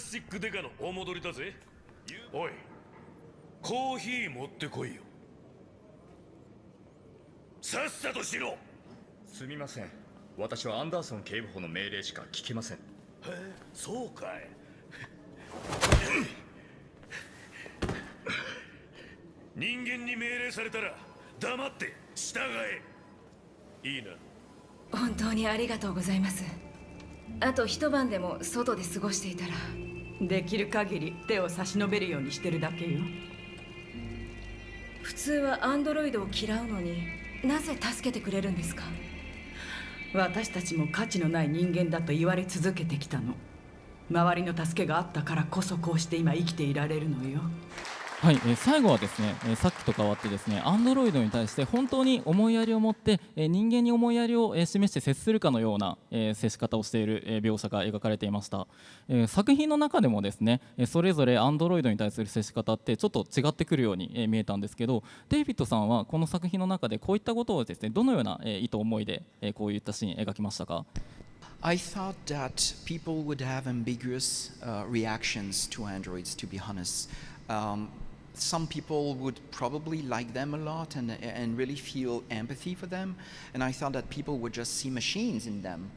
スチックデカのお戻りだぜ。おいコーヒー持ってこいよ。さっさとしろすみません。私はアンダーソン警部補の命令しか聞きません。へえそうかい。人間に命令されたら黙って従え。いいな。本当にありがとうございます。あと一晩でも外で過ごしていたらできる限り手を差し伸べるようにしてるだけよ。普通はアンドロイドを嫌うのになぜ助けてくれるんですか？私たちも価値のない人間だと言われ続けてきたの。周りの助けがあったからこそこうして今生きていられるのよはい、えー、最後はですね、えー、さっきと変わってですね、アンドロイドに対して本当に思いやりを持って、えー、人間に思いやりを、えー、示して接するかのような、えー、接し方をしている、えー、描写が描かれていました、えー、作品の中でもですね、えー、それぞれアンドロイドに対する接し方ってちょっと違ってくるように、えー、見えたんですけど、デイビッドさんはこの作品の中でこういったことをですね、どのような、えー、意図思いで、えー、こういったシーン描きましたか？I thought that people would have ambiguous uh, reactions to androids, to be honest. Um, some people would probably like them a lot and, and really feel empathy for them. And I thought that people would just see machines in them.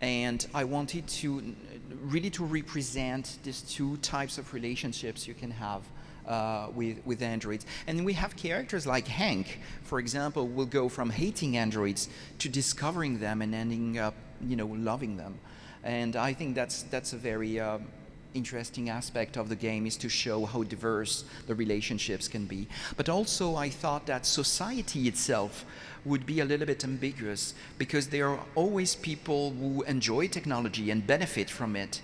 And I wanted to really to represent these two types of relationships you can have uh, with, with androids. And we have characters like Hank, for example, will go from hating androids to discovering them and ending up, you know, loving them. And I think that's, that's a very um, interesting aspect of the game is to show how diverse the relationships can be. But also I thought that society itself would be a little bit ambiguous because there are always people who enjoy technology and benefit from it.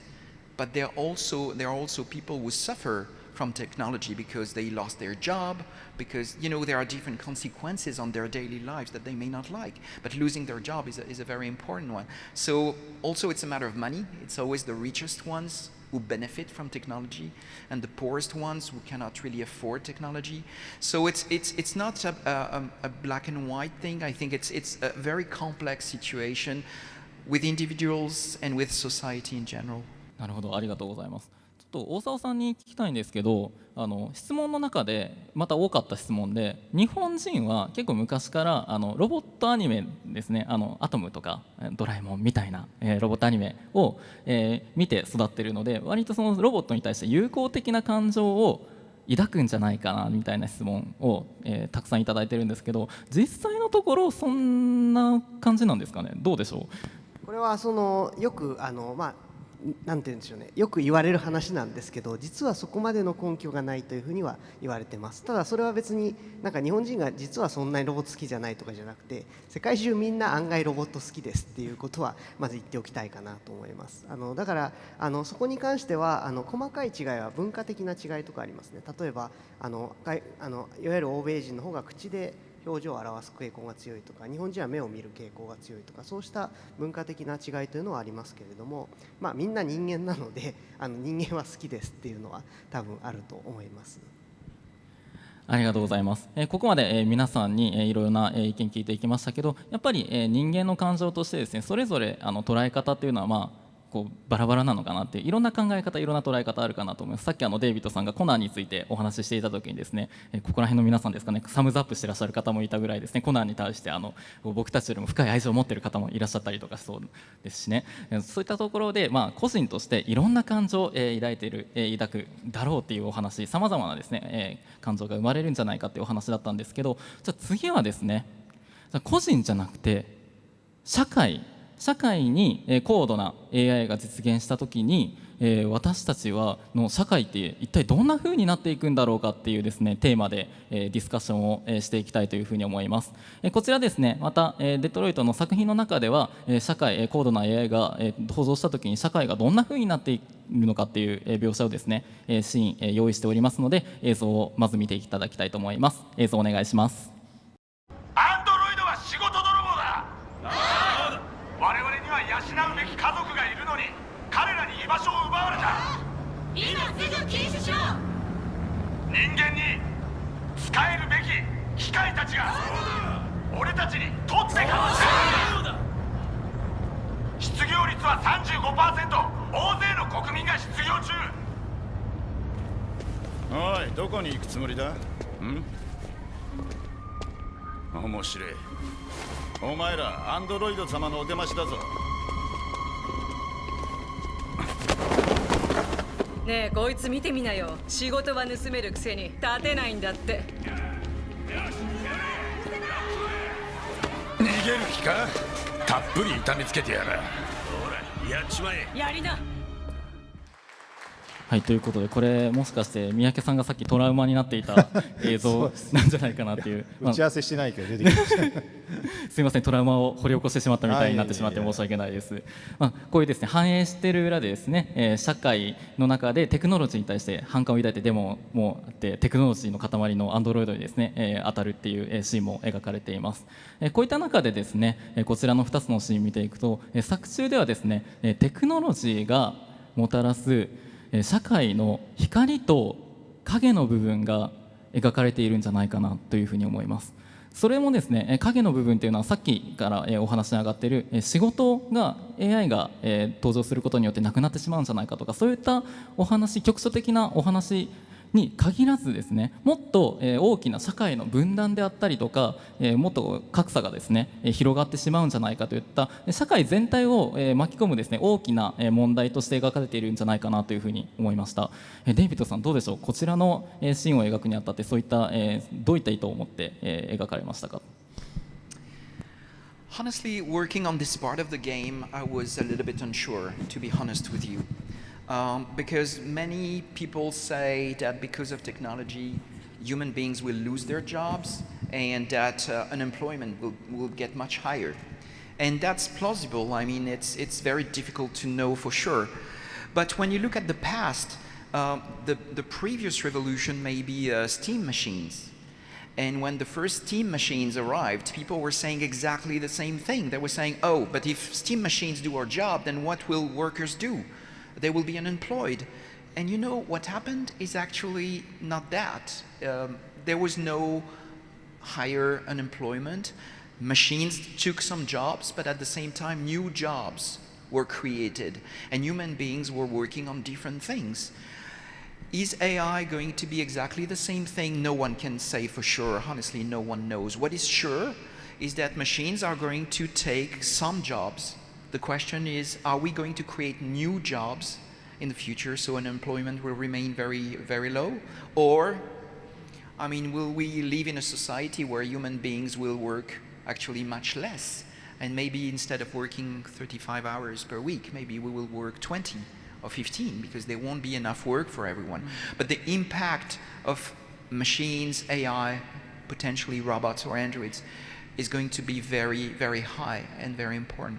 But there are also, there are also people who suffer from technology because they lost their job, because you know there are different consequences on their daily lives that they may not like. But losing their job is a, is a very important one. So also it's a matter of money. It's always the richest ones who benefit from technology and the poorest ones who cannot really afford technology. So it's, it's, it's not a, a, a black and white thing. I think it's, it's a very complex situation with individuals and with society in general. なるほど、ありがとうございます。 と大沢さんに聞きたいんですけどあの質問の中でまた多かった質問で日本人は結構昔からあのロボットアニメですね。あのアトムとかドラえもんみたいな、えー、ロボットアニメを、えー、見て育ってるので割とそのロボットに対して友好的な感情を抱くんじゃないかなみたいな質問を、えー、たくさんいただいてるんですけど実際のところそんな感じなんですかね？どうでしょう？これはそのよくあの、まあ、なんて言うんでしょうね。よく言われる話なんですけど実はそこまでの根拠がないというふうには言われてます。ただそれは別になんか日本人が実はそんなにロボット好きじゃないとかじゃなくて世界中みんな案外ロボット好きですっていうことはまず言っておきたいかなと思います。あのだからあのそこに関してはあの細かい違いは文化的な違いとかありますね。例えばあのあのいわゆる欧米人の方が口で表情を表す傾向が強いとか日本人は目を見る傾向が強いとかそうした文化的な違いというのはありますけれども、まあ、みんな人間なので あの人間は好きですっていうのは多分あると思います。ありがとうございます。え、ここまで、え、皆さんに、え、いろいろな、え、意見聞いていきましたけど、やっぱり、え、人間の感情としてですね、それぞれあの捉え方というのはまあこうバラバラなのかなっていろんな考え方いろんな捉え方あるかなと思います。さっきあのデイビッドさんがコナンについてお話ししていた時にですねここら辺の皆さんですかねサムズアップしてらっしゃる方もいたぐらいですね。コナンに対してあの僕たちよりも深い愛情を持ってる方もいらっしゃったりとかそうですしね。そういったところで、まあ、個人としていろんな感情を、え抱いている、え抱くだろうっていうお話さまざまなですね、え感情が生まれるんじゃないかっていうお話だったんですけどじゃあ次はですね個人じゃなくて社会社会に高度な AI が実現した時に私たちはの社会って一体どんな風になっていくんだろうかっていうですねテーマでディスカッションをしていきたいというふうに思います。こちらですねまたデトロイトの作品の中では社会高度な AI が登場した時に社会がどんな風になっているのかっていう描写をですねシーン用意しておりますので映像をまず見ていただきたいと思います。映像お願いします。人間に使えるべき機械たちが俺たちに取ってかもしれない失業率は35%大勢の国民が失業中。おいどこに行くつもりだ？ん？面白い。お前らアンドロイド様のお出ましだぞ。ねえこいつ見てみなよ。仕事は盗めるくせに立てないんだって。逃げる気か？たっぷり痛めつけてやら。ほらやっちまえ。やりなはいということでこれもしかして三宅さんがさっきトラウマになっていた 映像なんじゃないかなっていう打ち合わせしてないけど出てきました。すみませんトラウマを掘り起こしてしまったみたいになってしまって申し訳ないです、まあ、こういうですね反映している裏でですね、えー社会の中でテクノロジーに対して反感を抱いてデモもあってテクノロジーの塊のアンドロイドにですね、えー当たるっていうえーシーンも描かれています、えーこういった中でですねえーこちらの2つのシーン見ていくとえー作中ではですねえーテクノロジーがもたらすえー社会の光と影の部分が描かれているんじゃないかなというふうに思います。それもですねえ影の部分というのはさっきからえお話に上がっているえ仕事が AI がえ登場することによってなくなってしまうんじゃないかとかそういったお話局所的なお話に限らずですねもっとえ大きな社会の分断であったりとかえもっと格差がですね広がってしまうんじゃないかといった社会全体をえ巻き込むですね大きな問題として描かれているんじゃないかなというふうに思いました。えデイビッドさんどうでしょう？こちらのえシーンを描くにあたってそういったえどういった意図を持ってえ描かれましたか？Honestly, working on this part of the game, I was a little bit unsure, to be honest with you. Um, because many people say that because of technology, human beings will lose their jobs and that uh, unemployment will, will get much higher. And that's plausible. I mean, it's, it's very difficult to know for sure. But when you look at the past, um, the, the previous revolution may be uh, steam machines. And when the first steam machines arrived, people were saying exactly the same thing. They were saying, oh, but if steam machines do our job, then what will workers do? They will be unemployed. And you know what happened is actually not that. Um, there was no higher unemployment. Machines took some jobs, but at the same time, new jobs were created, and human beings were working on different things. Is AI going to be exactly the same thing? No one can say for sure. Honestly, no one knows. What is sure is that machines are going to take some jobs. The question is, are we going to create new jobs in the future so unemployment will remain very, very low? Or, I mean, will we live in a society where human beings will work actually much less? And maybe instead of working 35 hours per week, maybe we will work 20 or 15 because there won't be enough work for everyone. Mm. But the impact of machines, AI, potentially robots or androids is going to be very, very high and very important.